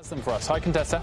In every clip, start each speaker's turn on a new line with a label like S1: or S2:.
S1: Has them for us. Hi, Contessa.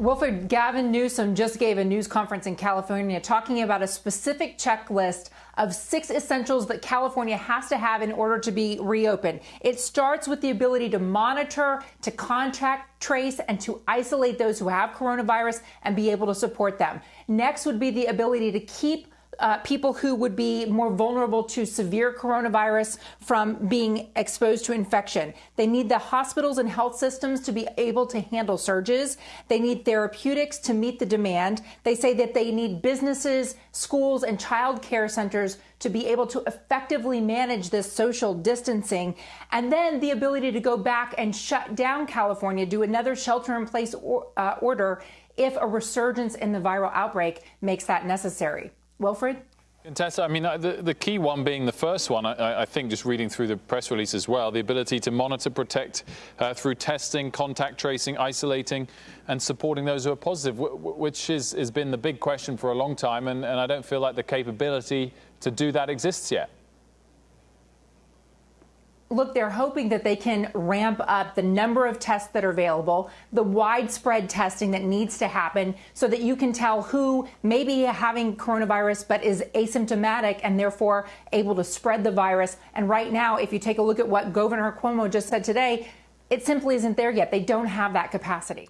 S2: Wilfred Gavin Newsom just gave a news conference in California talking about a specific checklist of six essentials that California has to have in order to be reopened. It starts with the ability to monitor, to contact, trace, and to isolate those who have coronavirus and be able to support them. Next would be the ability to keep uh, people who would be more vulnerable to severe coronavirus from being exposed to infection. They need the hospitals and health systems to be able to handle surges. They need therapeutics to meet the demand. They say that they need businesses, schools, and child care centers to be able to effectively manage this social distancing. And then the ability to go back and shut down California, do another shelter in place or, uh, order if a resurgence in the viral outbreak makes that necessary. Wilfred?
S1: Contessa, I mean, uh, the, the key one being the first one, I, I, think, just reading through the press release as well, the ability to monitor, protect uh, through testing, contact tracing, isolating, and supporting those who are positive, which is, has been the big question for a long time, and, and I don't feel like the capability to do that exists yet
S2: look, they're hoping that they can ramp up the number of tests that are available, the widespread testing that needs to happen so that you can tell who may be having coronavirus but is asymptomatic and therefore able to spread the virus. And right now, if you take a look at what Governor Cuomo just said today, it simply isn't there yet. They don't have that capacity.